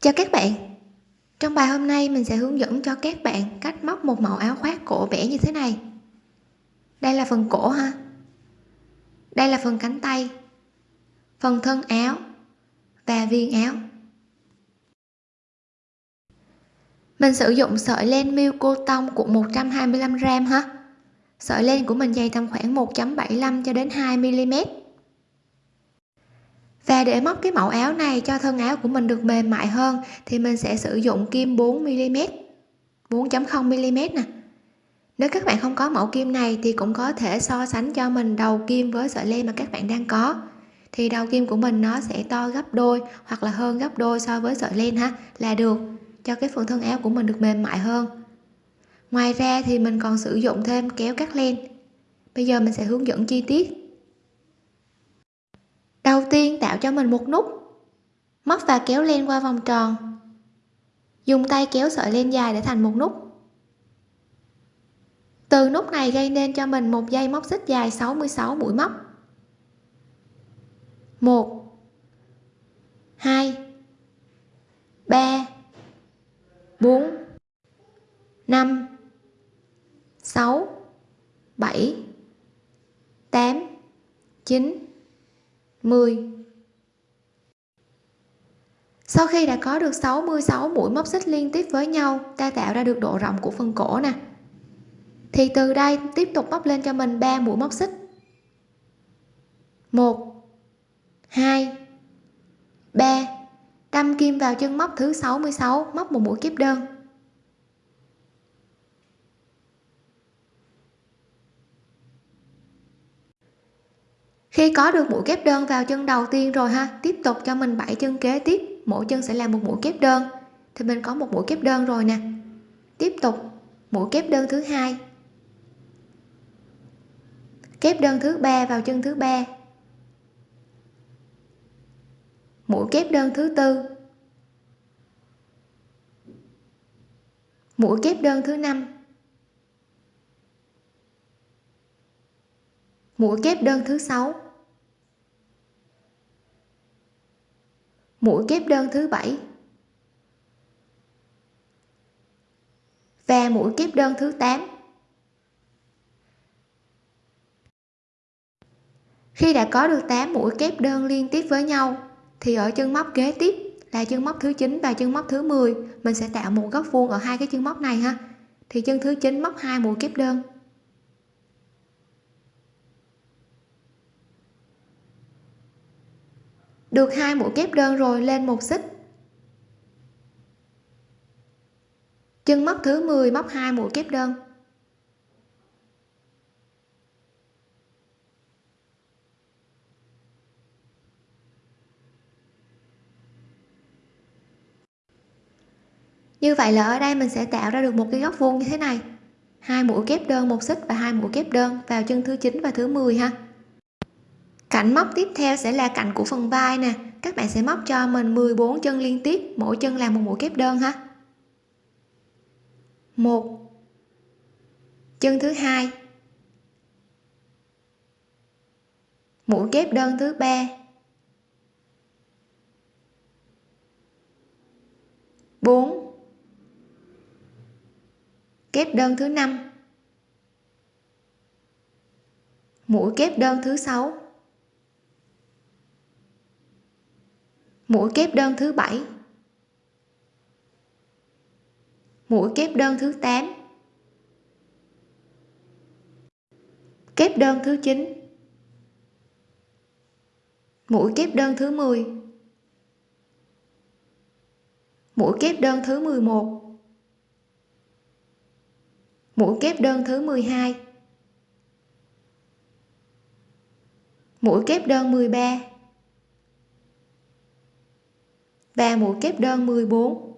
Chào các bạn. Trong bài hôm nay, mình sẽ hướng dẫn cho các bạn cách móc một mẫu áo khoác cổ bẻ như thế này. Đây là phần cổ ha. Đây là phần cánh tay, phần thân áo và viên áo. Mình sử dụng sợi len miêu cô tông của 125g ha. Sợi len của mình dày tầm khoảng 1.75 cho đến 2 mm và để móc cái mẫu áo này cho thân áo của mình được mềm mại hơn, thì mình sẽ sử dụng kim 4 mm 4.0 mm nè. Nếu các bạn không có mẫu kim này thì cũng có thể so sánh cho mình đầu kim với sợi len mà các bạn đang có. Thì đầu kim của mình nó sẽ to gấp đôi hoặc là hơn gấp đôi so với sợi len ha, là được, cho cái phần thân áo của mình được mềm mại hơn. Ngoài ra thì mình còn sử dụng thêm kéo cắt len. Bây giờ mình sẽ hướng dẫn chi tiết đầu tiên tạo cho mình một nút. Móc và kéo len qua vòng tròn. Dùng tay kéo sợi len dài để thành một nút. Từ nút này gây nên cho mình một dây móc xích dài 66 mũi móc. 1 2 3 4 5 6 7 8 9 10 sau khi đã có được 66 mũi móc xích liên tiếp với nhau, ta tạo ra được độ rộng của phần cổ nè. Thì từ đây, tiếp tục móc lên cho mình 3 mũi móc xích. 1 2 3 đâm kim vào chân móc thứ 66 móc một mũi kép đơn. Khi có được mũi kép đơn vào chân đầu tiên rồi ha, tiếp tục cho mình bảy chân kế tiếp, mỗi chân sẽ là một mũi kép đơn. Thì mình có một mũi kép đơn rồi nè. Tiếp tục, mũi kép đơn thứ hai. Kép đơn thứ ba vào chân thứ ba. Mũi kép đơn thứ tư. Mũi kép đơn thứ năm. Mũi kép đơn thứ sáu. Mũi kép đơn thứ bảy. Và mũi kép đơn thứ 8 khi đã có được 8 mũi kép đơn liên tiếp với nhau, thì ở chân móc kế tiếp là chân móc thứ 9 và chân móc thứ 10 mình sẽ tạo một góc vuông ở hai cái chân móc này ha. Thì chân thứ 9 móc hai mũi kép đơn. Được hai mũi kép đơn rồi, lên một xích. Chân móc thứ 10 móc hai mũi kép đơn. Như vậy là ở đây mình sẽ tạo ra được một cái góc vuông như thế này. Hai mũi kép đơn một xích và hai mũi kép đơn vào chân thứ 9 và thứ 10 ha cạnh móc tiếp theo sẽ là cạnh của phần vai nè. Các bạn sẽ móc cho mình 14 chân liên tiếp, mỗi chân là một mũi kép đơn ha. Một. Chân thứ hai. Mũi kép đơn thứ ba. Bốn. Kép đơn thứ năm. Mũi kép đơn thứ sáu. Mũi kép đơn thứ bảy. Mũi kép đơn thứ 8 kép đơn thứ 9 mũi kép đơn thứ 10 mũi kép đơn thứ 11 mũi kép đơn thứ 12 mũi kép đơn 13 và mũi kép đơn 14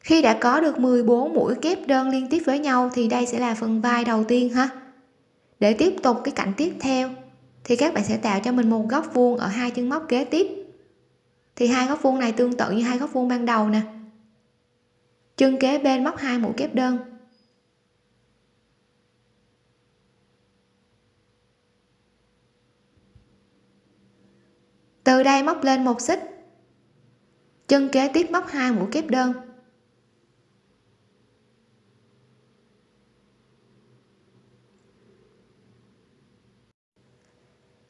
khi đã có được 14 mũi kép đơn liên tiếp với nhau thì đây sẽ là phần vai đầu tiên ha. Để tiếp tục cái cạnh tiếp theo thì các bạn sẽ tạo cho mình một góc vuông ở hai chân móc kế tiếp. Thì hai góc vuông này tương tự như hai góc vuông ban đầu nè. Chân kế bên móc hai mũi kép đơn. Từ đây móc lên một xích. Chân kế tiếp móc hai mũi kép đơn.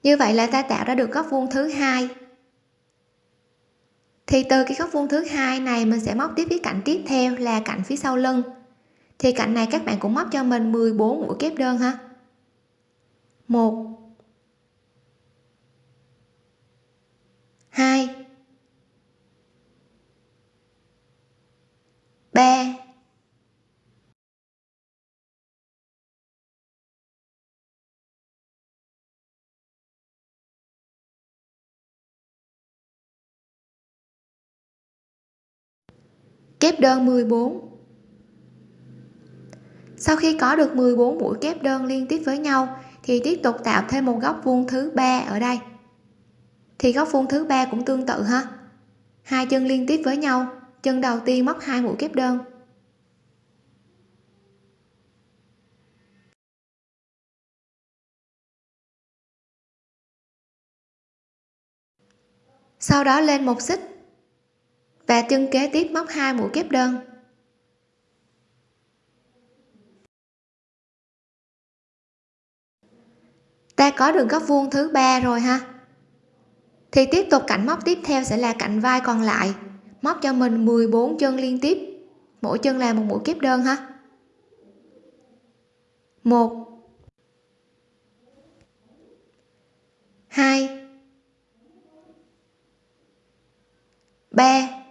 Như vậy là ta tạo ra được góc vuông thứ hai. Thì từ cái góc vuông thứ hai này mình sẽ móc tiếp cái cạnh tiếp theo là cạnh phía sau lưng. Thì cạnh này các bạn cũng móc cho mình 14 mũi kép đơn ha. Một hai. Ba. Kép đơn 14 sau khi có được 14 mũi kép đơn liên tiếp với nhau, thì tiếp tục tạo thêm một góc vuông thứ ba ở đây thì góc vuông thứ ba cũng tương tự ha. Hai chân liên tiếp với nhau, chân đầu tiên móc hai mũi kép đơn. Sau đó lên một xích và chân kế tiếp móc hai mũi kép đơn. Ta có được góc vuông thứ ba rồi ha thì tiếp tục cạnh móc tiếp theo sẽ là cạnh vai còn lại. Móc cho mình 14 chân liên tiếp. Mỗi chân là một mũi kép đơn ha. Một. Hai. Ba.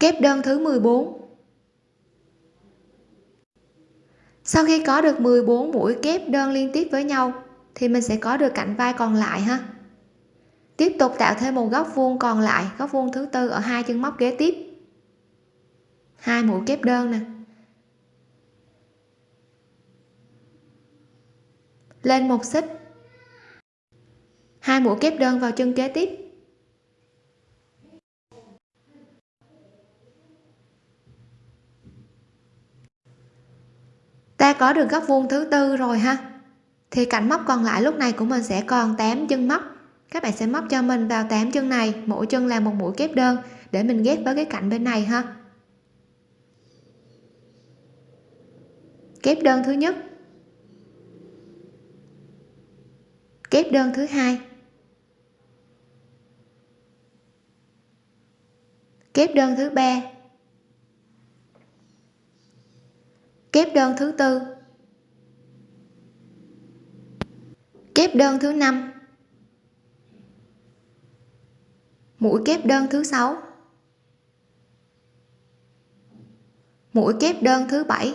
Kép đơn thứ 14 sau khi có được 14 mũi kép đơn liên tiếp với nhau, thì mình sẽ có được cạnh vai còn lại ha. Tiếp tục tạo thêm một góc vuông còn lại, góc vuông thứ tư ở hai chân móc kế tiếp. Hai mũi kép đơn nè. Lên một xích. Hai mũi kép đơn vào chân kế tiếp. Ta có được góc vuông thứ tư rồi ha. Thì cạnh móc còn lại lúc này của mình sẽ còn 8 chân móc. Các bạn sẽ móc cho mình vào 8 chân này, mỗi chân là một mũi kép đơn, để mình ghép với cái cạnh bên này ha. Kép đơn thứ nhất. Kép đơn thứ hai. Kép đơn thứ ba. Kép đơn thứ tư. Kép đơn thứ năm. Mũi kép đơn thứ sáu. Mũi kép đơn thứ bảy.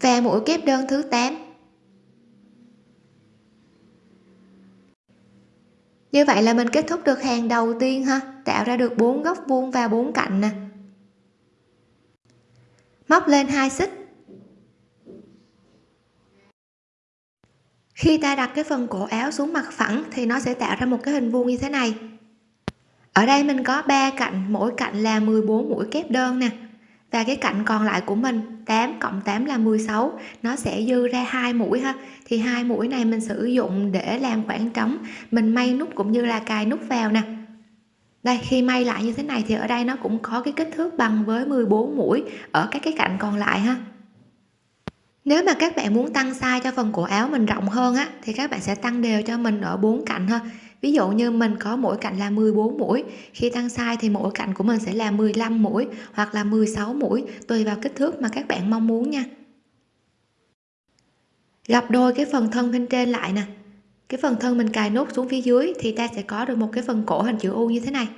Và mũi kép đơn thứ 8 như vậy là mình kết thúc được hàng đầu tiên ha. Tạo ra được bốn góc vuông và bốn cạnh nè. Móc lên hai xích. Khi ta đặt cái phần cổ áo xuống mặt phẳng thì nó sẽ tạo ra một cái hình vuông như thế này. Ở đây mình có ba cạnh, mỗi cạnh là 14 mũi kép đơn nè. Và cái cạnh còn lại của mình 8 cộng 8 là 16 nó sẽ dư ra hai mũi ha. Thì hai mũi này mình sử dụng để làm khoảng trống. Mình may nút cũng như là cài nút vào nè. Đây, khi may lại như thế này thì ở đây nó cũng có cái kích thước bằng với 14 mũi ở các cái cạnh còn lại ha. Nếu mà các bạn muốn tăng size cho phần cổ áo mình rộng hơn á, thì các bạn sẽ tăng đều cho mình ở bốn cạnh ha ví dụ như mình có mỗi cạnh là 14 mũi, khi tăng size thì mỗi cạnh của mình sẽ là 15 mũi hoặc là 16 mũi, tùy vào kích thước mà các bạn mong muốn nha. Gặp đôi cái phần thân bên trên lại nè. Cái phần thân mình cài nút xuống phía dưới thì ta sẽ có được một cái phần cổ hình chữ U như thế này.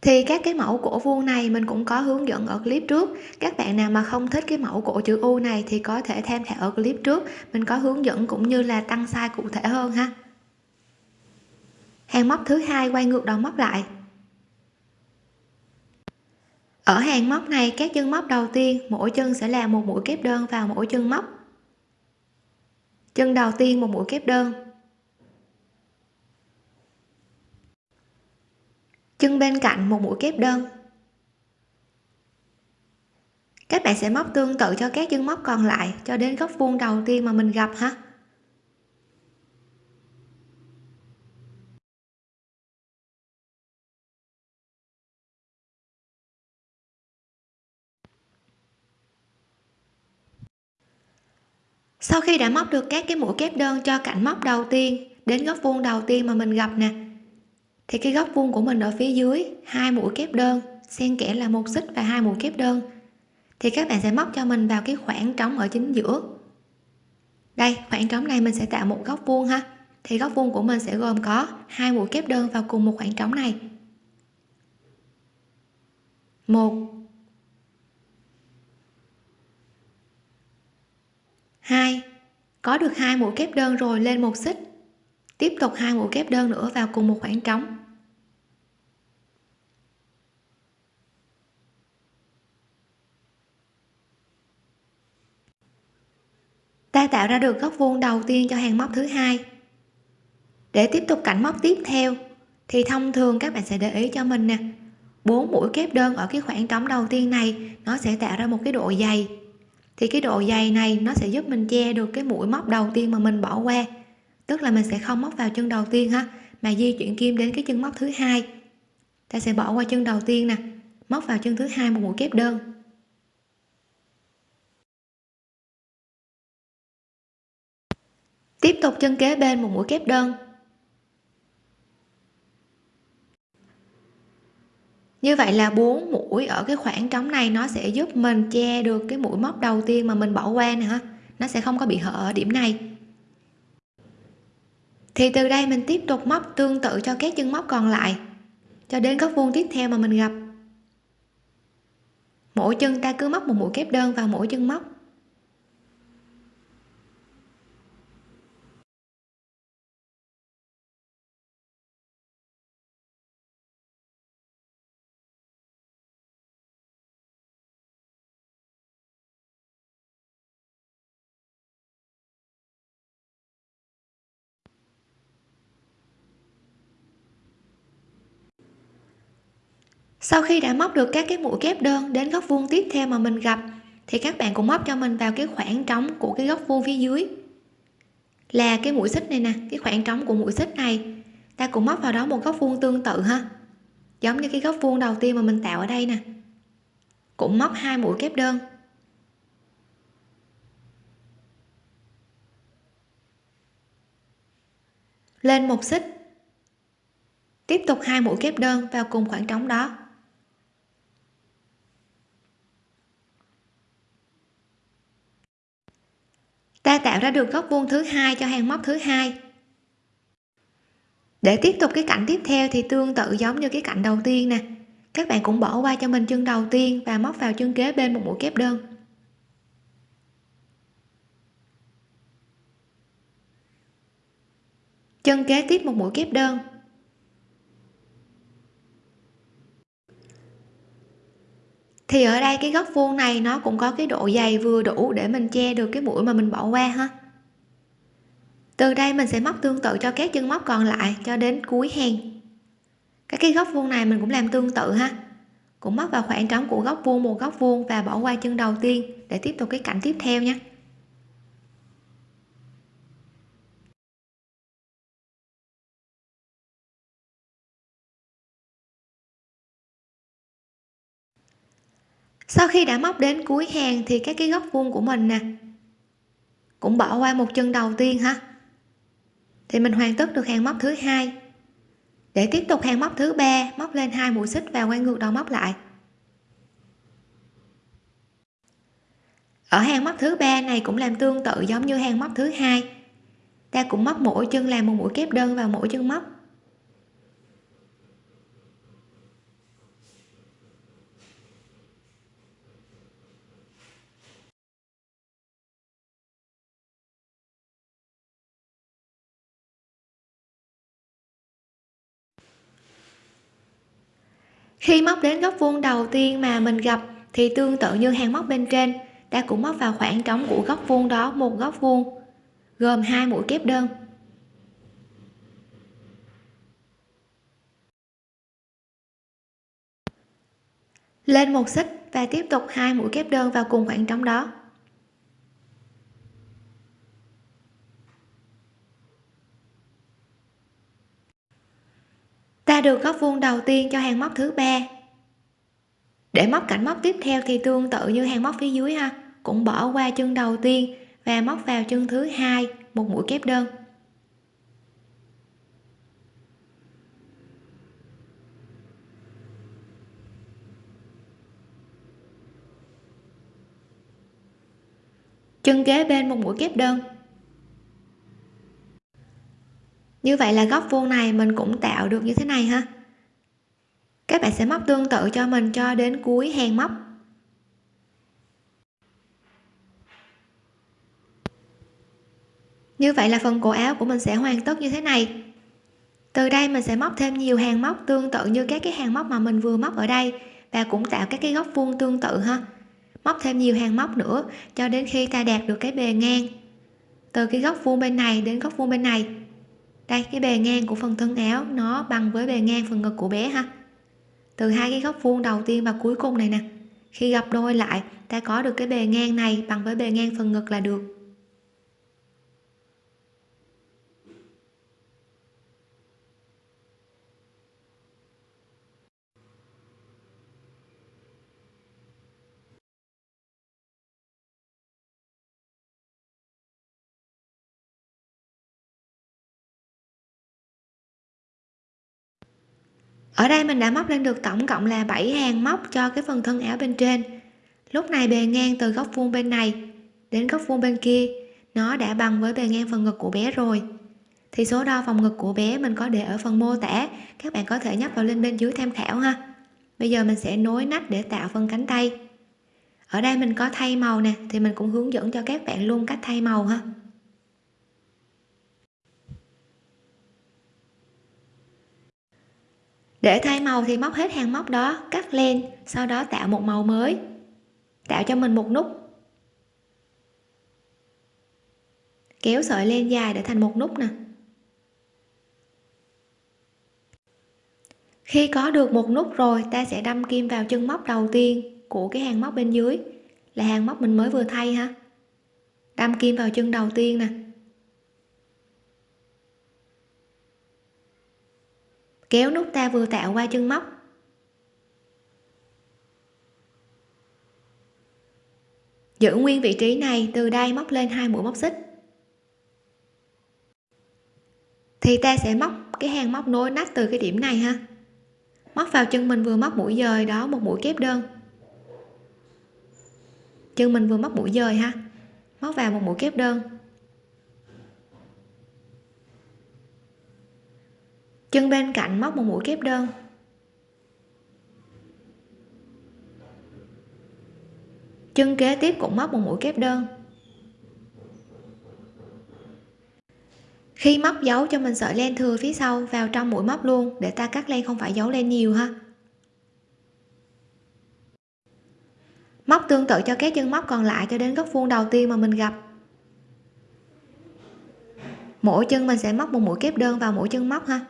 Thì các cái mẫu cổ vuông này mình cũng có hướng dẫn ở clip trước. Các bạn nào mà không thích cái mẫu cổ chữ U này thì có thể tham khảo ở clip trước. Mình có hướng dẫn cũng như là tăng size cụ thể hơn ha hàng móc thứ hai quay ngược đầu móc lại. Ở hàng móc này, các chân móc đầu tiên, mỗi chân sẽ là một mũi kép đơn vào mỗi chân móc. Chân đầu tiên một mũi kép đơn. Chân bên cạnh một mũi kép đơn. Các bạn sẽ móc tương tự cho các chân móc còn lại cho đến góc vuông đầu tiên mà mình gặp ha. Sau khi đã móc được các cái mũi kép đơn cho cạnh móc đầu tiên đến góc vuông đầu tiên mà mình gặp nè, thì cái góc vuông của mình ở phía dưới hai mũi kép đơn, xen kẽ là một xích và hai mũi kép đơn, thì các bạn sẽ móc cho mình vào cái khoảng trống ở chính giữa. Đây, khoảng trống này mình sẽ tạo một góc vuông ha. Thì góc vuông của mình sẽ gồm có hai mũi kép đơn vào cùng một khoảng trống này. Một hai, có được hai mũi kép đơn rồi lên một xích. Tiếp tục hai mũi kép đơn nữa vào cùng một khoảng trống. Ta tạo ra được góc vuông đầu tiên cho hàng móc thứ hai. Để tiếp tục cạnh móc tiếp theo, thì thông thường các bạn sẽ để ý cho mình nè. Bốn mũi kép đơn ở cái khoảng trống đầu tiên này, nó sẽ tạo ra một cái độ dày thì cái độ dày này nó sẽ giúp mình che được cái mũi móc đầu tiên mà mình bỏ qua. Tức là mình sẽ không móc vào chân đầu tiên ha mà di chuyển kim đến cái chân móc thứ hai. Ta sẽ bỏ qua chân đầu tiên nè, móc vào chân thứ hai một mũi kép đơn. Tiếp tục chân kế bên một mũi kép đơn. Như vậy là bốn mũi ở cái khoảng trống này nó sẽ giúp mình che được cái mũi móc đầu tiên mà mình bỏ qua nè nó sẽ không có bị hở ở điểm này. Thì từ đây mình tiếp tục móc tương tự cho các chân móc còn lại, cho đến góc vuông tiếp theo mà mình gặp. Mỗi chân ta cứ móc một mũi kép đơn vào mỗi chân móc. Sau khi đã móc được các cái mũi kép đơn đến góc vuông tiếp theo mà mình gặp, thì các bạn cũng móc cho mình vào cái khoảng trống của cái góc vuông phía dưới. Là cái mũi xích này nè, cái khoảng trống của mũi xích này. Ta cũng móc vào đó một góc vuông tương tự ha. Giống như cái góc vuông đầu tiên mà mình tạo ở đây nè. Cũng móc hai mũi kép đơn. Lên một xích. Tiếp tục hai mũi kép đơn vào cùng khoảng trống đó. Ta tạo ra được góc vuông thứ hai cho hàng móc thứ hai. Để tiếp tục cái cạnh tiếp theo thì tương tự giống như cái cạnh đầu tiên nè. Các bạn cũng bỏ qua cho mình chân đầu tiên và móc vào chân kế bên một mũi kép đơn. Chân kế tiếp một mũi kép đơn. Thì ở đây cái góc vuông này nó cũng có cái độ dày vừa đủ để mình che được cái mũi mà mình bỏ qua ha. Từ đây mình sẽ móc tương tự cho các chân móc còn lại cho đến cuối hàng các cái góc vuông này mình cũng làm tương tự ha. Cũng móc vào khoảng trống của góc vuông một góc vuông và bỏ qua chân đầu tiên để tiếp tục cái cạnh tiếp theo nha. Sau khi đã móc đến cuối hàng thì các cái góc vuông của mình nè, cũng bỏ qua một chân đầu tiên ha. Thì mình hoàn tất được hàng móc thứ hai. Để tiếp tục hàng móc thứ ba, móc lên hai mũi xích và quay ngược đầu móc lại. Ở hàng móc thứ ba này cũng làm tương tự giống như hàng móc thứ hai. Ta cũng móc mỗi chân làm một mũi kép đơn vào mỗi chân móc. khi móc đến góc vuông đầu tiên mà mình gặp, thì tương tự như hàng móc bên trên, ta cũng móc vào khoảng trống của góc vuông đó một góc vuông, gồm hai mũi kép đơn. Lên một xích và tiếp tục hai mũi kép đơn vào cùng khoảng trống đó. Ta được góc vuông đầu tiên cho hàng móc thứ ba. Để móc cạnh móc tiếp theo thì tương tự như hàng móc phía dưới ha. Cũng bỏ qua chân đầu tiên và móc vào chân thứ hai, một mũi kép đơn. Chân kế bên một mũi kép đơn. Như vậy là góc vuông này mình cũng tạo được như thế này ha. Các bạn sẽ móc tương tự cho mình cho đến cuối hàng móc. Như vậy là phần cổ áo của mình sẽ hoàn tất như thế này. Từ đây mình sẽ móc thêm nhiều hàng móc tương tự như các cái hàng móc mà mình vừa móc ở đây và cũng tạo các cái góc vuông tương tự ha. Móc thêm nhiều hàng móc nữa cho đến khi ta đạt được cái bề ngang từ cái góc vuông bên này đến góc vuông bên này đây, cái bề ngang của phần thân áo, nó bằng với bề ngang phần ngực của bé ha. Từ hai cái góc vuông đầu tiên và cuối cùng này nè. Khi gặp đôi lại, ta có được cái bề ngang này bằng với bề ngang phần ngực là được. Ở đây mình đã móc lên được tổng cộng là 7 hàng móc cho cái phần thân áo bên trên. Lúc này bề ngang từ góc vuông bên này đến góc vuông bên kia, nó đã bằng với bề ngang phần ngực của bé rồi. Thì số đo vòng ngực của bé mình có để ở phần mô tả, các bạn có thể nhấp vào link bên dưới tham khảo ha. Bây giờ mình sẽ nối nách để tạo phần cánh tay. Ở đây mình có thay màu nè, thì mình cũng hướng dẫn cho các bạn luôn cách thay màu ha. Để thay màu thì móc hết hàng móc đó, cắt len sau đó tạo một màu mới. Tạo cho mình một nút. Kéo sợi len dài để thành một nút nè. Khi có được một nút rồi, ta sẽ đâm kim vào chân móc đầu tiên của cái hàng móc bên dưới. Là hàng móc mình mới vừa thay ha. Đâm kim vào chân đầu tiên nè. Kéo nút ta vừa tạo qua chân móc. Giữ nguyên vị trí này, từ đây móc lên hai mũi móc xích. Thì ta sẽ móc cái hàng móc nối nách từ cái điểm này ha. Móc vào chân mình vừa móc mũi dời, đó một mũi kép đơn. Chân mình vừa móc mũi dời ha. Móc vào một mũi kép đơn. Chân bên cạnh móc một mũi kép đơn. Chân kế tiếp cũng móc một mũi kép đơn. Khi móc dấu cho mình sợi len thừa phía sau vào trong mũi móc luôn để ta cắt len không phải giấu len nhiều ha. Móc tương tự cho các chân móc còn lại cho đến góc vuông đầu tiên mà mình gặp. Mỗi chân mình sẽ móc một mũi kép đơn vào mỗi chân móc ha.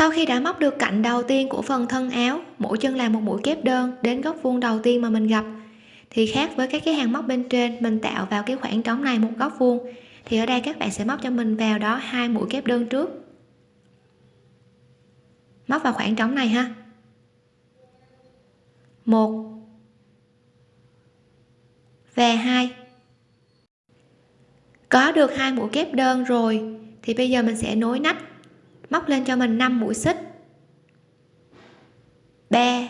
Sau khi đã móc được cạnh đầu tiên của phần thân áo, mỗi chân làm một mũi kép đơn đến góc vuông đầu tiên mà mình gặp. Thì khác với các cái hàng móc bên trên, mình tạo vào cái khoảng trống này một góc vuông. Thì ở đây các bạn sẽ móc cho mình vào đó hai mũi kép đơn trước. Móc vào khoảng trống này ha. Một và hai. Có được hai mũi kép đơn rồi, thì bây giờ mình sẽ nối nách móc lên cho mình 5 mũi xích. 3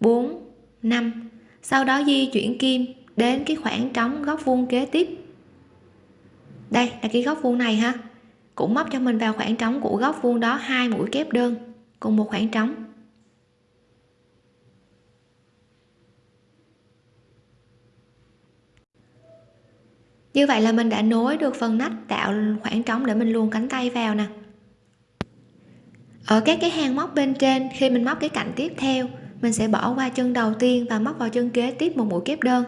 4 5 sau đó di chuyển kim đến cái khoảng trống góc vuông kế tiếp. Đây là cái góc vuông này ha. Cũng móc cho mình vào khoảng trống của góc vuông đó hai mũi kép đơn cùng một khoảng trống. Như vậy là mình đã nối được phần nách tạo khoảng trống để mình luồn cánh tay vào nè ở các cái hàng móc bên trên, khi mình móc cái cạnh tiếp theo, mình sẽ bỏ qua chân đầu tiên và móc vào chân kế tiếp một mũi kép đơn.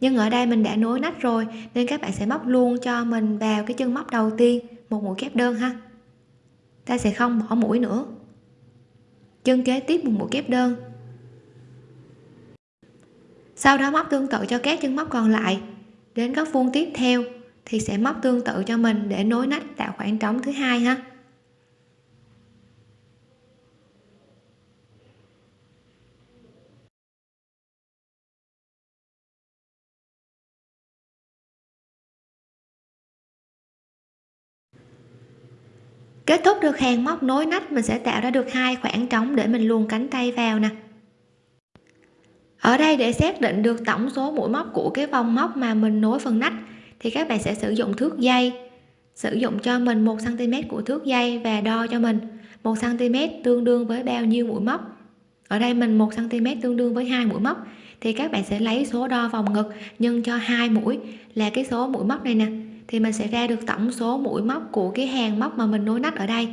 Nhưng ở đây mình đã nối nách rồi, nên các bạn sẽ móc luôn cho mình vào cái chân móc đầu tiên một mũi kép đơn ha. Ta sẽ không bỏ mũi nữa. Chân kế tiếp một mũi kép đơn. Sau đó móc tương tự cho các chân móc còn lại. Đến góc vuông tiếp theo thì sẽ móc tương tự cho mình để nối nách tạo khoảng trống thứ hai ha. Kết thúc được hàng móc nối nách, mình sẽ tạo ra được hai khoảng trống để mình luồn cánh tay vào nè. Ở đây để xác định được tổng số mũi móc của cái vòng móc mà mình nối phần nách, thì các bạn sẽ sử dụng thước dây. Sử dụng cho mình 1 cm của thước dây và đo cho mình 1 cm tương đương với bao nhiêu mũi móc. Ở đây mình 1 cm tương đương với hai mũi móc, thì các bạn sẽ lấy số đo vòng ngực nhân cho hai mũi là cái số mũi móc này nè thì mình sẽ ra được tổng số mũi móc của cái hàng móc mà mình nối nách ở đây.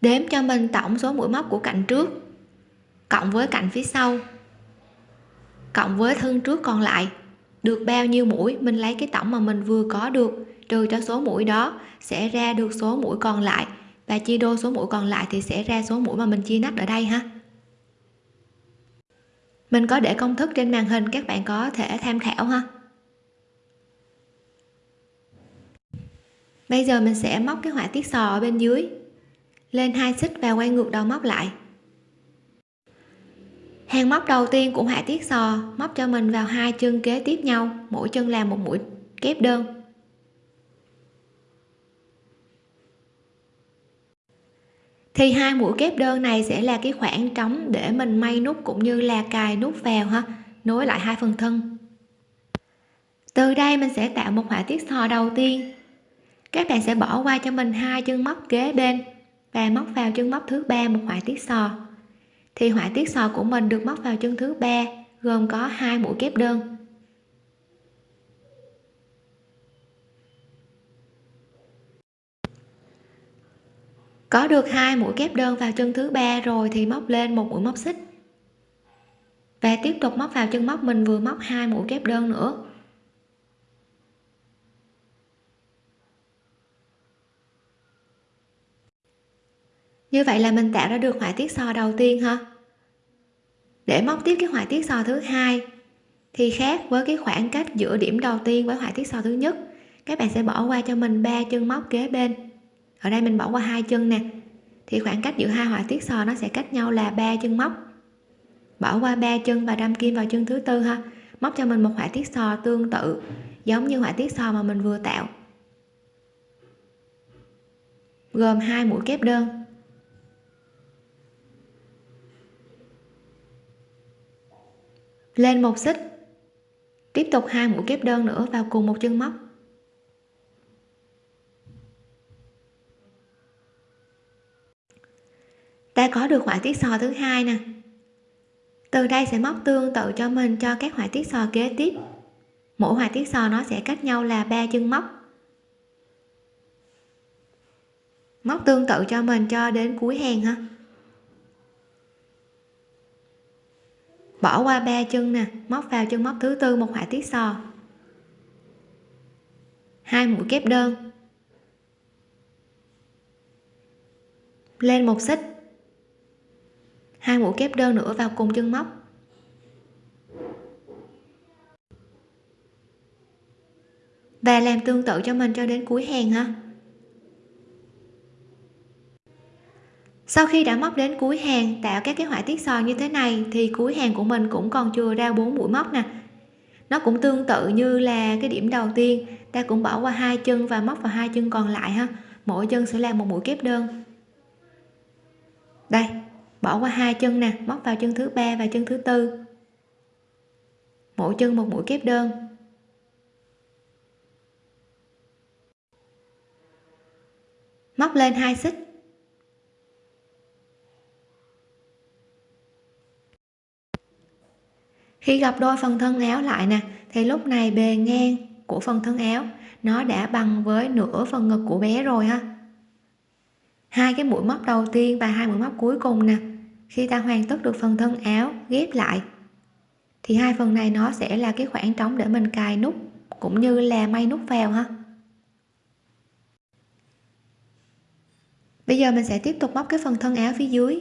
Đếm cho mình tổng số mũi móc của cạnh trước cộng với cạnh phía sau cộng với thân trước còn lại. Được bao nhiêu mũi, mình lấy cái tổng mà mình vừa có được, trừ cho số mũi đó sẽ ra được số mũi còn lại. Và chia đôi số mũi còn lại thì sẽ ra số mũi mà mình chia nách ở đây ha. Mình có để công thức trên màn hình, các bạn có thể tham khảo ha. Bây giờ mình sẽ móc cái họa tiết sò ở bên dưới. Lên hai xích và quay ngược đầu móc lại. Hàng móc đầu tiên của họa tiết sò, móc cho mình vào hai chân kế tiếp nhau, mỗi chân làm một mũi kép đơn. Thì hai mũi kép đơn này sẽ là cái khoảng trống để mình may nút cũng như là cài nút vào ha, nối lại hai phần thân. Từ đây mình sẽ tạo một họa tiết sò đầu tiên các bạn sẽ bỏ qua cho mình hai chân móc kế bên và móc vào chân móc thứ ba một họa tiết sò. Thì họa tiết sò của mình được móc vào chân thứ ba, gồm có hai mũi kép đơn. Có được hai mũi kép đơn vào chân thứ ba rồi thì móc lên một mũi móc xích. Và tiếp tục móc vào chân móc mình vừa móc hai mũi kép đơn nữa. Như vậy là mình tạo ra được họa tiết sò đầu tiên ha để móc tiếp cái họa tiết sò thứ hai, thì khác với cái khoảng cách giữa điểm đầu tiên với họa tiết sò thứ nhất, các bạn sẽ bỏ qua cho mình ba chân móc kế bên. Ở đây mình bỏ qua hai chân nè. Thì khoảng cách giữa hai họa tiết sò nó sẽ cách nhau là ba chân móc. Bỏ qua ba chân và đâm kim vào chân thứ tư ha. Móc cho mình một họa tiết sò tương tự, giống như họa tiết sò mà mình vừa tạo. Gồm hai mũi kép đơn. Lên một xích. Tiếp tục hai mũi kép đơn nữa vào cùng một chân móc. Ta có được họa tiết sò thứ hai nè. Từ đây sẽ móc tương tự cho mình cho các họa tiết sò kế tiếp. Mỗi họa tiết sò nó sẽ cách nhau là ba chân móc. Móc tương tự cho mình cho đến cuối hàng ha. Bỏ qua ba chân nè, móc vào chân móc thứ tư một họa tiết sò. Hai mũi kép đơn. Lên một xích. Hai mũi kép đơn nữa vào cùng chân móc. Và làm tương tự cho mình cho đến cuối hàng ha. Sau khi đã móc đến cuối hàng, tạo các cái họa tiết sò như thế này, thì cuối hàng của mình cũng còn chưa ra bốn mũi móc nè. Nó cũng tương tự như là cái điểm đầu tiên, ta cũng bỏ qua hai chân và móc vào hai chân còn lại ha. Mỗi chân sẽ làm một mũi kép đơn. Đây, bỏ qua hai chân nè, móc vào chân thứ ba và chân thứ tư. Mỗi chân một mũi kép đơn. Móc lên hai xích. Khi gặp đôi phần thân áo lại nè, thì lúc này bề ngang của phần thân áo, nó đã bằng với nửa phần ngực của bé rồi ha. Hai cái mũi móc đầu tiên và hai mũi móc cuối cùng nè. Khi ta hoàn tất được phần thân áo ghép lại, thì hai phần này nó sẽ là cái khoảng trống để mình cài nút cũng như là may nút vào ha. Bây giờ mình sẽ tiếp tục móc cái phần thân áo phía dưới.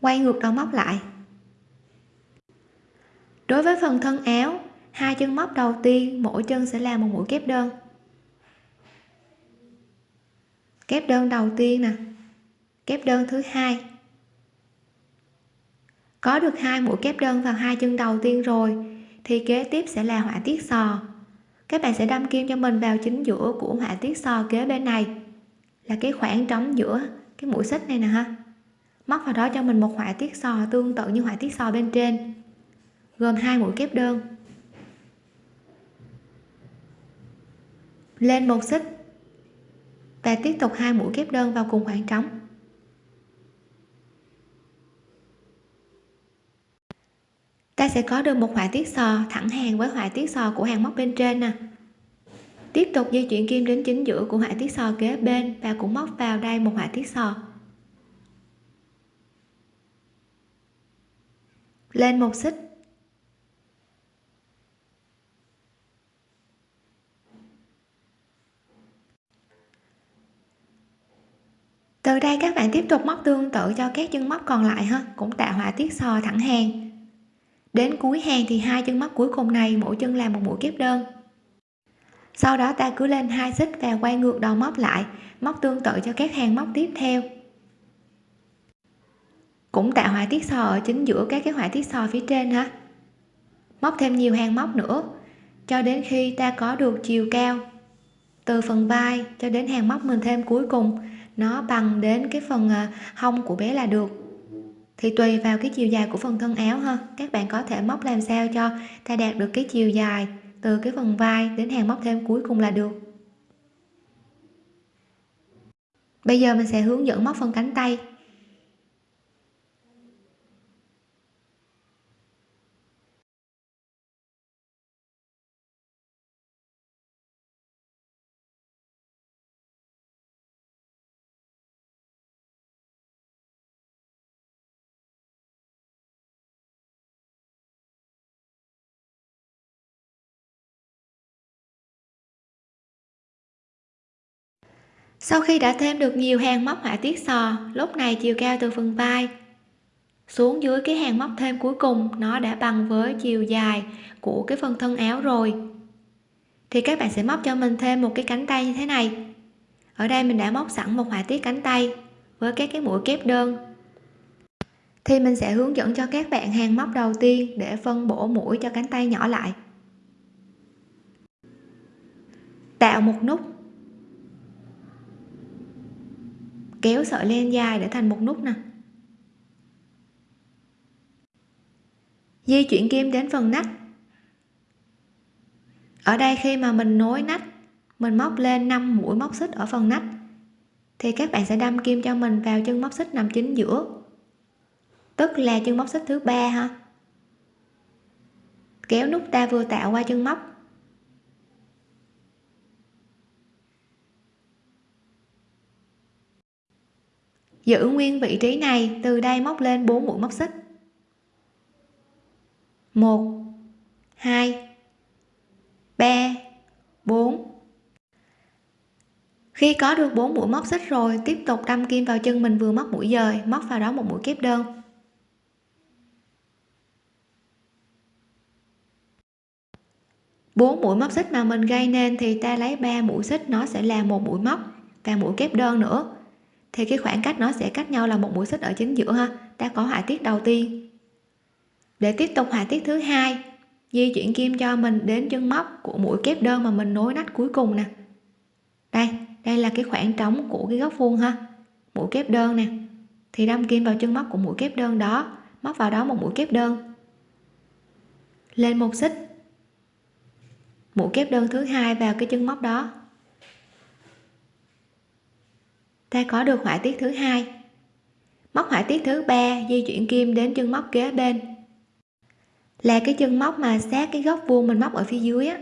Quay ngược đầu móc lại đối với phần thân áo, hai chân móc đầu tiên, mỗi chân sẽ là một mũi kép đơn. Kép đơn đầu tiên nè. Kép đơn thứ hai. Có được hai mũi kép đơn vào hai chân đầu tiên rồi, thì kế tiếp sẽ là họa tiết sò. Các bạn sẽ đâm kim cho mình vào chính giữa của họa tiết sò kế bên này. Là cái khoảng trống giữa cái mũi xích này nè ha. Móc vào đó cho mình một họa tiết sò tương tự như họa tiết sò bên trên gồm hai mũi kép đơn. Lên một xích và tiếp tục hai mũi kép đơn vào cùng khoảng trống. Ta sẽ có được một họa tiết sò thẳng hàng với họa tiết sò của hàng móc bên trên nè. Tiếp tục di chuyển kim đến chính giữa của họa tiết sò kế bên và cũng móc vào đây một họa tiết sò. Lên một xích từ đây các bạn tiếp tục móc tương tự cho các chân móc còn lại ha, cũng tạo họa tiết sò thẳng hàng. Đến cuối hàng thì hai chân móc cuối cùng này, mỗi chân làm một mũi kép đơn. Sau đó ta cứ lên hai xích và quay ngược đầu móc lại, móc tương tự cho các hàng móc tiếp theo. Cũng tạo họa tiết sò ở chính giữa các cái họa tiết sò phía trên ha. Móc thêm nhiều hàng móc nữa, cho đến khi ta có được chiều cao, từ phần vai cho đến hàng móc mình thêm cuối cùng nó bằng đến cái phần ờ, hông của bé là được. Thì tùy vào cái chiều dài của phần thân áo ha. Các bạn có thể móc làm sao cho ta đạt được cái chiều dài từ cái phần vai đến hàng móc thêm cuối cùng là được. Bây giờ mình sẽ hướng dẫn móc phần cánh tay. Sau khi đã thêm được nhiều hàng móc họa tiết sò, lúc này chiều cao từ phần vai xuống dưới cái hàng móc thêm cuối cùng, nó đã bằng với chiều dài của cái phần thân áo rồi. Thì các bạn sẽ móc cho mình thêm một cái cánh tay như thế này. Ở đây mình đã móc sẵn một họa tiết cánh tay với các cái mũi kép đơn. Thì mình sẽ hướng dẫn cho các bạn hàng móc đầu tiên để phân bổ mũi cho cánh tay nhỏ lại. Tạo một nút kéo sợi len dài để thành một nút nè. Di chuyển kim đến phần nách. Ở đây khi mà mình nối nách, mình móc lên 5 mũi móc xích ở phần nách, thì các bạn sẽ đâm kim cho mình vào chân móc xích nằm chính giữa. Tức là chân móc xích thứ ba ha. Kéo nút ta vừa tạo qua chân móc. Giữ nguyên vị trí này, từ đây móc lên 4 mũi móc xích. 1 2 3 4 khi có được 4 mũi móc xích rồi, tiếp tục đâm kim vào chân mình vừa móc mũi dời, móc vào đó một mũi kép đơn. Bốn mũi móc xích mà mình gây nên thì ta lấy 3 mũi xích, nó sẽ là một mũi móc và mũi kép đơn nữa thì cái khoảng cách nó sẽ cách nhau là một mũi xích ở chính giữa ha. Ta có họa tiết đầu tiên. Để tiếp tục họa tiết thứ hai, di chuyển kim cho mình đến chân móc của mũi kép đơn mà mình nối nách cuối cùng nè. Đây đây là cái khoảng trống của cái góc vuông ha. Mũi kép đơn nè. Thì đâm kim vào chân móc của mũi kép đơn đó, móc vào đó một mũi kép đơn. Lên một xích. Mũi kép đơn thứ hai vào cái chân móc đó. Ta có được họa tiết thứ hai. Móc họa tiết thứ ba, di chuyển kim đến chân móc kế bên. Là cái chân móc mà sát cái góc vuông mình móc ở phía dưới á.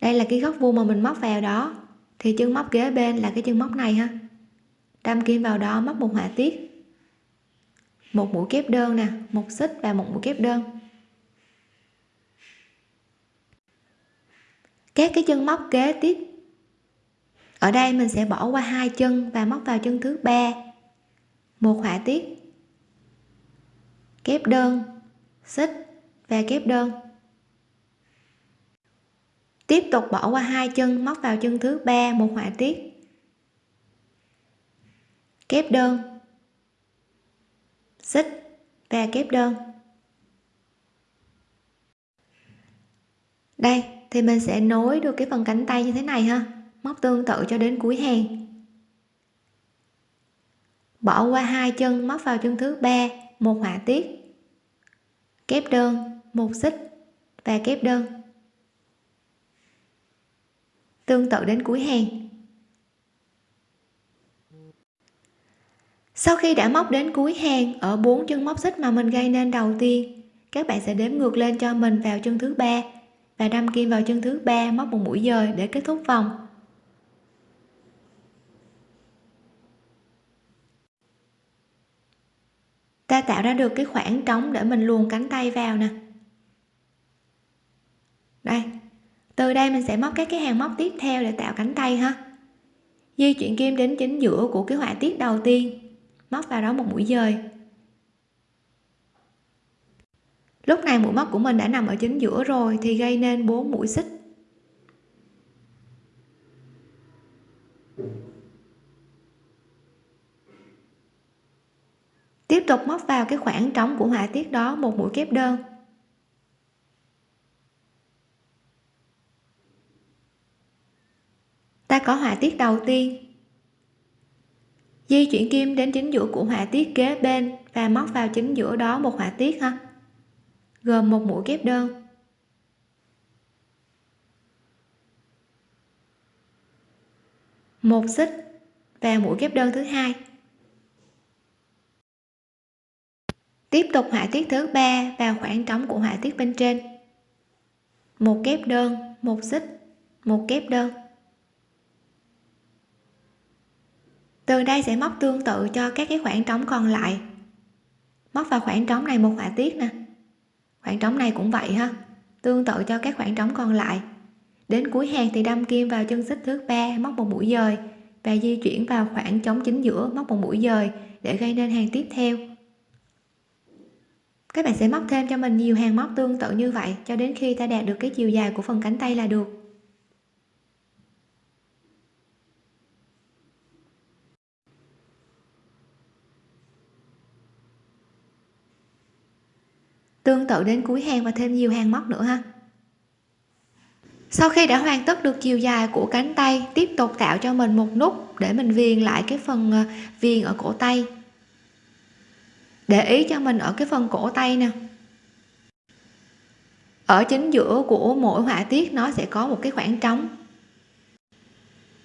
Đây là cái góc vuông mà mình móc vào đó. Thì chân móc kế bên là cái chân móc này ha. Đâm kim vào đó, móc một họa tiết. Một mũi kép đơn nè, một xích và một mũi kép đơn. Các cái chân móc kế tiếp ở đây mình sẽ bỏ qua hai chân và móc vào chân thứ ba. Một họa tiết. Kép đơn, xích và kép đơn. Tiếp tục bỏ qua hai chân, móc vào chân thứ ba, một họa tiết. Kép đơn, xích và kép đơn. Đây, thì mình sẽ nối được cái phần cánh tay như thế này ha móc tương tự cho đến cuối hàng. Bỏ qua hai chân, móc vào chân thứ ba, một họa tiết. Kép đơn, một xích và kép đơn. Tương tự đến cuối hàng. Sau khi đã móc đến cuối hàng, ở bốn chân móc xích mà mình gây nên đầu tiên, các bạn sẽ đếm ngược lên cho mình vào chân thứ ba và đâm kim vào chân thứ ba móc một mũi dời để kết thúc vòng. Ta tạo ra được cái khoảng trống để mình luồn cánh tay vào nè. Đây, từ đây mình sẽ móc các cái hàng móc tiếp theo để tạo cánh tay ha. Di chuyển kim đến chính giữa của cái họa tiết đầu tiên, móc vào đó một mũi dời. Lúc này mũi móc của mình đã nằm ở chính giữa rồi thì gây nên bốn mũi xích. Tiếp tục móc vào cái khoảng trống của họa tiết đó một mũi kép đơn. Ta có họa tiết đầu tiên. Di chuyển kim đến chính giữa của họa tiết kế bên và móc vào chính giữa đó một họa tiết ha. Gồm một mũi kép đơn. Một xích và mũi kép đơn thứ hai. Tiếp tục họa tiết thứ ba vào khoảng trống của họa tiết bên trên. Một kép đơn, một xích, một kép đơn. Từ đây sẽ móc tương tự cho các cái khoảng trống còn lại. Móc vào khoảng trống này một họa tiết nè. Khoảng trống này cũng vậy ha. Tương tự cho các khoảng trống còn lại. Đến cuối hàng thì đâm kim vào chân xích thứ ba, móc một mũi dời và di chuyển vào khoảng trống chính giữa, móc một mũi dời để gây nên hàng tiếp theo các bạn sẽ móc thêm cho mình nhiều hàng móc tương tự như vậy, cho đến khi ta đạt được cái chiều dài của phần cánh tay là được. Tương tự đến cuối hàng và thêm nhiều hàng móc nữa ha. Sau khi đã hoàn tất được chiều dài của cánh tay, tiếp tục tạo cho mình một nút để mình viền lại cái phần à, viền ở cổ tay để ý cho mình ở cái phần cổ tay nè. Ở chính giữa của mỗi họa tiết, nó sẽ có một cái khoảng trống.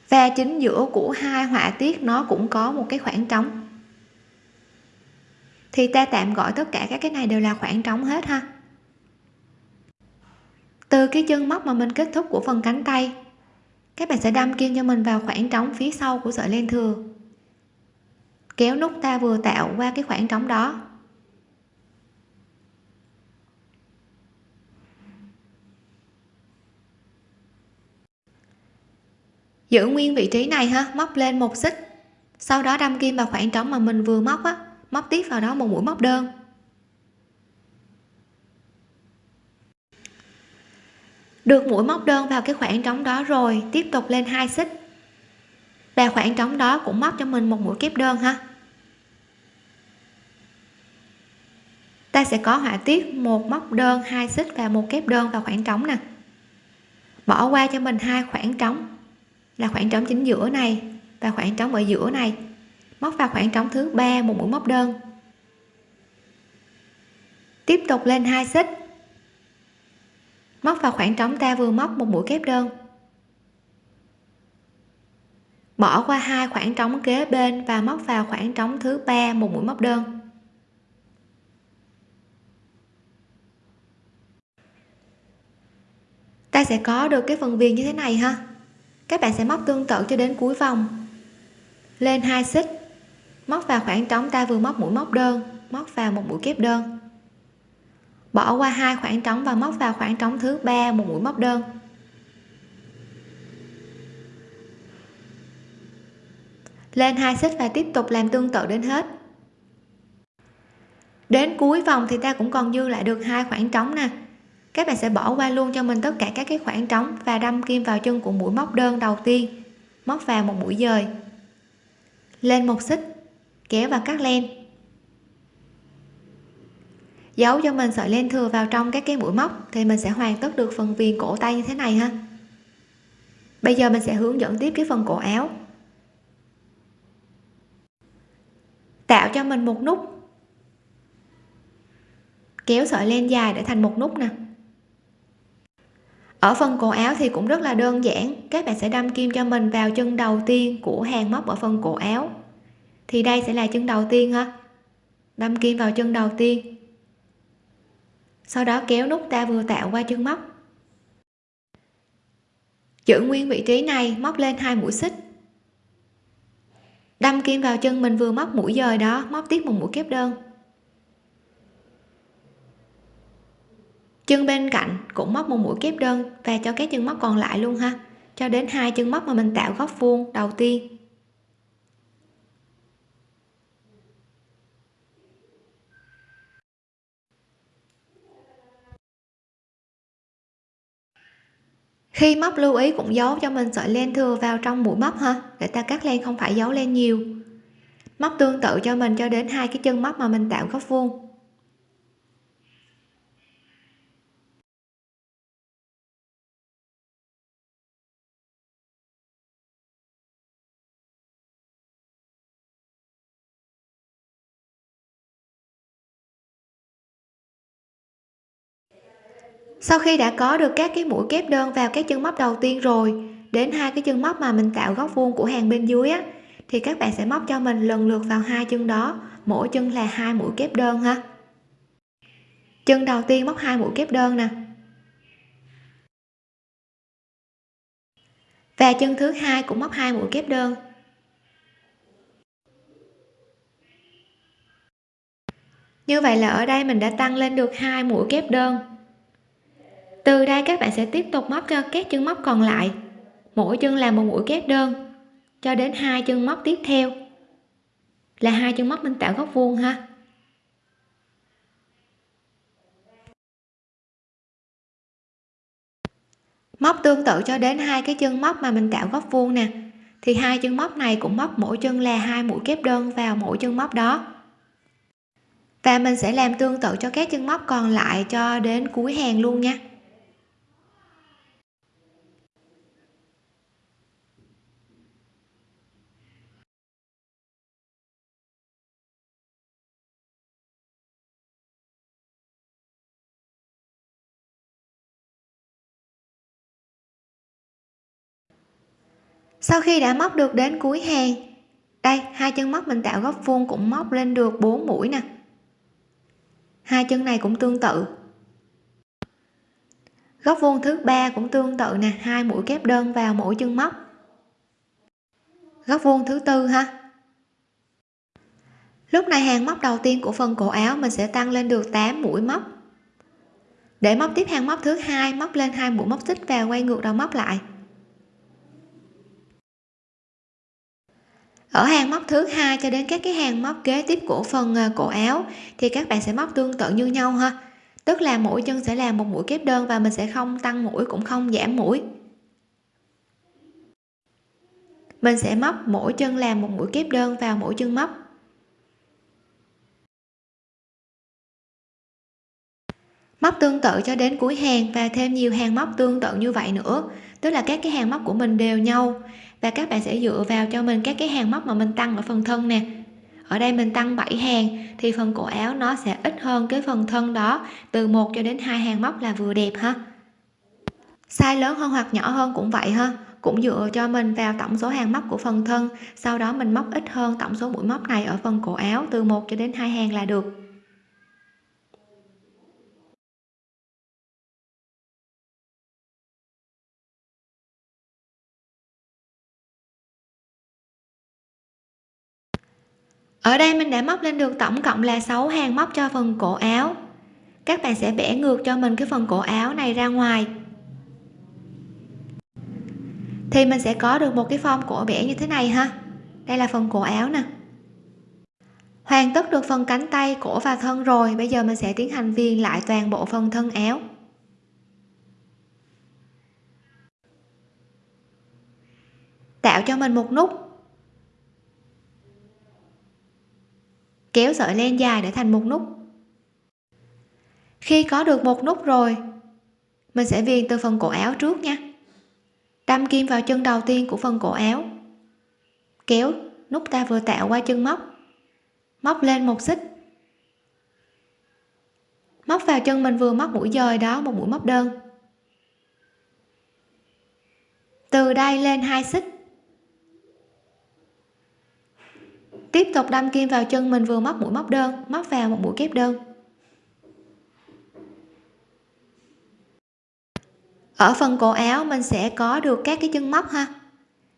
Và chính giữa của hai họa tiết, nó cũng có một cái khoảng trống. Thì ta tạm gọi tất cả các cái này đều là khoảng trống hết ha. Từ cái chân móc mà mình kết thúc của phần cánh tay, các bạn sẽ đâm kim cho mình vào khoảng trống phía sau của sợi len thừa kéo nút ta vừa tạo qua cái khoảng trống đó. Giữ nguyên vị trí này ha, móc lên một xích. Sau đó đâm kim vào khoảng trống mà mình vừa móc á, móc tiếp vào đó một mũi móc đơn. Được mũi móc đơn vào cái khoảng trống đó rồi, tiếp tục lên hai xích. Và khoảng trống đó cũng móc cho mình một mũi kép đơn ha. Ta sẽ có họa tiết, một móc đơn, hai xích và một kép đơn vào khoảng trống nè. Bỏ qua cho mình hai khoảng trống, là khoảng trống chính giữa này và khoảng trống ở giữa này. Móc vào khoảng trống thứ ba một mũi móc đơn. Tiếp tục lên hai xích. Móc vào khoảng trống ta vừa móc một mũi kép đơn. Bỏ qua hai khoảng trống kế bên và móc vào khoảng trống thứ ba một mũi móc đơn. Ta sẽ có được cái phần viền như thế này ha. Các bạn sẽ móc tương tự cho đến cuối vòng. Lên hai xích. Móc vào khoảng trống ta vừa móc mũi móc đơn, móc vào một mũi kép đơn. Bỏ qua hai khoảng trống và móc vào khoảng trống thứ ba, một mũi móc đơn. Lên hai xích và tiếp tục làm tương tự đến hết. Đến cuối vòng thì ta cũng còn dư lại được hai khoảng trống nè các bạn sẽ bỏ qua luôn cho mình tất cả các cái khoảng trống và đâm kim vào chân của mũi móc đơn đầu tiên. Móc vào một mũi dời. Lên một xích, kéo và cắt len. Giấu cho mình sợi len thừa vào trong các cái mũi móc thì mình sẽ hoàn tất được phần viền cổ tay như thế này ha. Bây giờ mình sẽ hướng dẫn tiếp cái phần cổ áo. Tạo cho mình một nút. Kéo sợi len dài để thành một nút nè ở phần cổ áo thì cũng rất là đơn giản, các bạn sẽ đâm kim cho mình vào chân đầu tiên của hàng móc ở phần cổ áo. Thì đây sẽ là chân đầu tiên ha. Đâm kim vào chân đầu tiên. Sau đó kéo nút ta vừa tạo qua chân móc. Giữ nguyên vị trí này, móc lên hai mũi xích. Đâm kim vào chân mình vừa móc mũi dời đó, móc tiếp một mũi kép đơn. Chân bên cạnh cũng móc một mũi kép đơn và cho các chân móc còn lại luôn ha. Cho đến hai chân móc mà mình tạo góc vuông đầu tiên. Khi móc lưu ý cũng giấu cho mình sợi len thừa vào trong mũi móc ha, để ta cắt len không phải giấu len nhiều. Móc tương tự cho mình cho đến hai cái chân móc mà mình tạo góc vuông. Sau khi đã có được các cái mũi kép đơn vào các chân móc đầu tiên rồi, đến hai cái chân móc mà mình tạo góc vuông của hàng bên dưới á, thì các bạn sẽ móc cho mình lần lượt vào hai chân đó, mỗi chân là hai mũi kép đơn ha. Chân đầu tiên móc hai mũi kép đơn nè. Và chân thứ hai cũng móc hai mũi kép đơn. Như vậy là ở đây mình đã tăng lên được hai mũi kép đơn từ đây các bạn sẽ tiếp tục móc cho các chân móc còn lại. Mỗi chân làm một mũi kép đơn. Cho đến hai chân móc tiếp theo. Là hai chân móc mình tạo góc vuông ha. Móc tương tự cho đến hai cái chân móc mà mình tạo góc vuông nè. Thì hai chân móc này cũng móc mỗi chân là hai mũi kép đơn vào mỗi chân móc đó. Và mình sẽ làm tương tự cho các chân móc còn lại cho đến cuối hàng luôn nha. Sau khi đã móc được đến cuối hàng đây, hai chân móc mình tạo góc vuông cũng móc lên được 4 mũi nè. Hai chân này cũng tương tự. Góc vuông thứ ba cũng tương tự nè, hai mũi kép đơn vào mỗi chân móc. Góc vuông thứ tư ha. Lúc này hàng móc đầu tiên của phần cổ áo mình sẽ tăng lên được 8 mũi móc. Để móc tiếp hàng móc thứ hai, móc lên hai mũi móc xích và quay ngược đầu móc lại. Ở hàng móc thứ hai cho đến các cái hàng móc kế tiếp của phần à, cổ áo thì các bạn sẽ móc tương tự như nhau ha. Tức là mỗi chân sẽ làm một mũi kép đơn và mình sẽ không tăng mũi cũng không giảm mũi. Mình sẽ móc mỗi chân làm một mũi kép đơn vào mỗi chân móc. Móc tương tự cho đến cuối hàng và thêm nhiều hàng móc tương tự như vậy nữa. Tức là các cái hàng móc của mình đều nhau và các bạn sẽ dựa vào cho mình các cái hàng móc mà mình tăng ở phần thân nè. Ở đây mình tăng 7 hàng, thì phần cổ áo nó sẽ ít hơn cái phần thân đó, từ 1 cho đến hai hàng móc là vừa đẹp ha. Size lớn hơn hoặc nhỏ hơn cũng vậy ha. Cũng dựa cho mình vào tổng số hàng móc của phần thân, sau đó mình móc ít hơn tổng số mũi móc này ở phần cổ áo, từ 1 cho đến hai hàng là được. Ở đây mình đã móc lên được tổng cộng là 6 hàng móc cho phần cổ áo. Các bạn sẽ bẻ ngược cho mình cái phần cổ áo này ra ngoài. Thì mình sẽ có được một cái form cổ bẻ như thế này ha. Đây là phần cổ áo nè. Hoàn tất được phần cánh tay, cổ và thân rồi. Bây giờ mình sẽ tiến hành viền lại toàn bộ phần thân áo. Tạo cho mình một nút. Kéo sợi len dài để thành một nút. Khi có được một nút rồi, mình sẽ viền từ phần cổ áo trước nha. Đâm kim vào chân đầu tiên của phần cổ áo, kéo nút ta vừa tạo qua chân móc móc lên một xích. Móc vào chân mình vừa móc mũi dời đó, một mũi móc đơn. Từ đây lên hai xích. Tiếp tục đâm kim vào chân mình vừa móc mũi móc đơn, móc vào một mũi kép đơn. Ở phần cổ áo, mình sẽ có được các cái chân móc ha.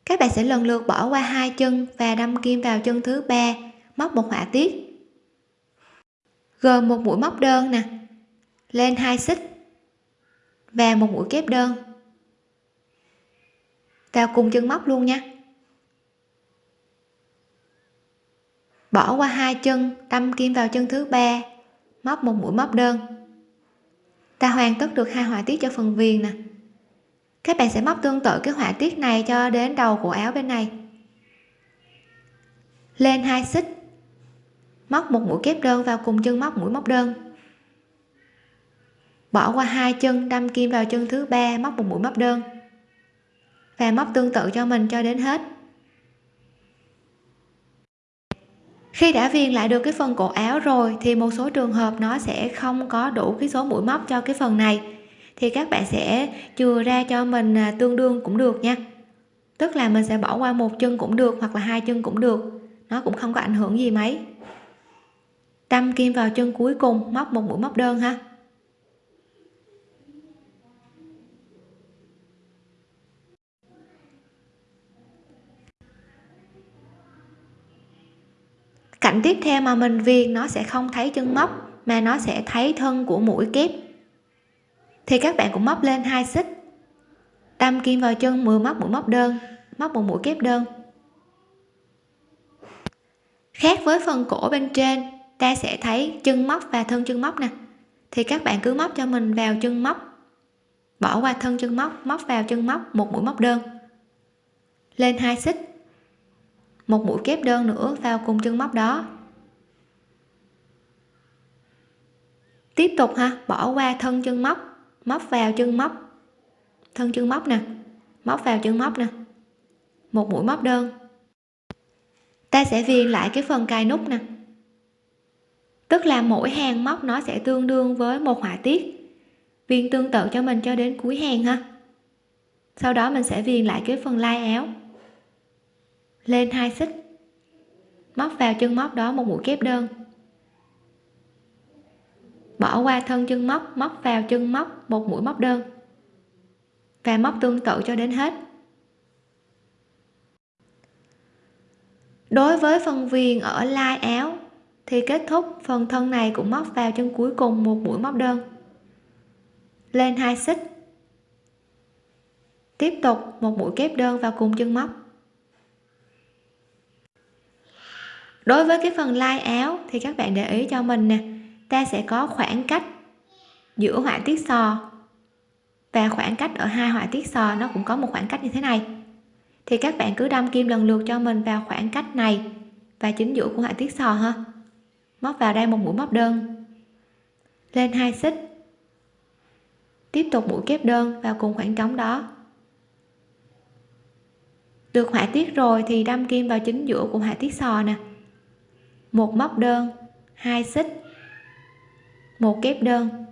Các bạn sẽ lần lượt bỏ qua hai chân và đâm kim vào chân thứ ba, móc một họa tiết. Gồm một mũi móc đơn nè, lên hai xích và một mũi kép đơn. Vào cùng chân móc luôn nha. Bỏ qua hai chân đâm kim vào chân thứ ba. Móc một mũi móc đơn. Ta hoàn tất được hai họa tiết cho phần viền nè. Các bạn sẽ móc tương tự cái họa tiết này cho đến đầu của áo bên này. Lên hai xích. Móc một mũi kép đơn vào cùng chân móc mũi móc đơn. Bỏ qua hai chân đâm kim vào chân thứ ba, móc một mũi móc đơn. Và móc tương tự cho mình cho đến hết. Khi đã viền lại được cái phần cổ áo rồi, thì một số trường hợp nó sẽ không có đủ cái số mũi móc cho cái phần này. Thì các bạn sẽ chừa ra cho mình à, tương đương cũng được nha. Tức là mình sẽ bỏ qua một chân cũng được hoặc là hai chân cũng được. Nó cũng không có ảnh hưởng gì mấy. Đâm kim vào chân cuối cùng, móc một mũi móc đơn ha. Cạnh tiếp theo mà mình viền, nó sẽ không thấy chân móc, mà nó sẽ thấy thân của mũi kép. Thì các bạn cũng móc lên hai xích. Đâm kim vào chân 10 móc, mũi móc đơn, móc một mũi kép đơn. Khác với phần cổ bên trên, ta sẽ thấy chân móc và thân chân móc nè. Thì các bạn cứ móc cho mình vào chân móc. Bỏ qua thân chân móc móc vào chân móc, một mũi móc đơn. Lên hai xích một mũi kép đơn nữa vào cùng chân móc đó. Tiếp tục ha, bỏ qua thân chân móc móc vào chân móc. Thân chân móc nè, móc vào chân móc nè. Một mũi móc đơn. Ta sẽ viền lại cái phần cài nút nè. Tức là mỗi hàng móc nó sẽ tương đương với một họa tiết. Viền tương tự cho mình cho đến cuối hàng ha. Sau đó mình sẽ viền lại cái phần lai áo lên hai xích. Móc vào chân móc đó một mũi kép đơn. Bỏ qua thân chân móc móc vào chân móc một mũi móc đơn. Và móc tương tự cho đến hết. Đối với phần viền ở lai áo, thì kết thúc phần thân này cũng móc vào chân cuối cùng một mũi móc đơn. Lên hai xích. Tiếp tục một mũi kép đơn vào cùng chân móc. Đối với cái phần lai áo thì các bạn để ý cho mình nè. Ta sẽ có khoảng cách giữa họa tiết sò và khoảng cách ở hai họa tiết sò, nó cũng có một khoảng cách như thế này. Thì các bạn cứ đâm kim lần lượt cho mình vào khoảng cách này và chính giữa của họa tiết sò ha. Móc vào đây một mũi móc đơn. Lên hai xích. Tiếp tục mũi kép đơn vào cùng khoảng trống đó. Được họa tiết rồi thì đâm kim vào chính giữa của họa tiết sò nè một móc đơn, hai xích. Một kép đơn.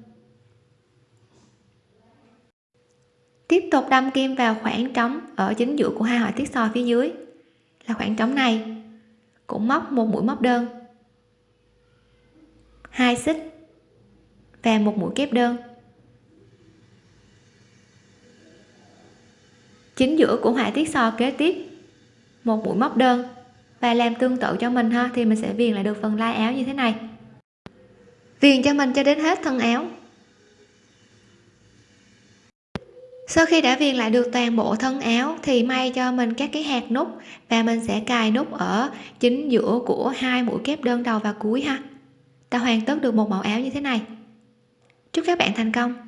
Tiếp tục đâm kim vào khoảng trống ở chính giữa của hai họa tiết sò phía dưới. Là khoảng trống này, cũng móc một mũi móc đơn. Hai xích và một mũi kép đơn. Chính giữa của họa tiết sò kế tiếp, một mũi móc đơn và làm tương tự cho mình ha, thì mình sẽ viền lại được phần lai áo như thế này. Viền cho mình cho đến hết thân áo. Sau khi đã viền lại được toàn bộ thân áo, thì may cho mình các cái hạt nút và mình sẽ cài nút ở chính giữa của hai mũi kép đơn đầu và cuối ha. Ta hoàn tất được một mẫu áo như thế này. Chúc các bạn thành công!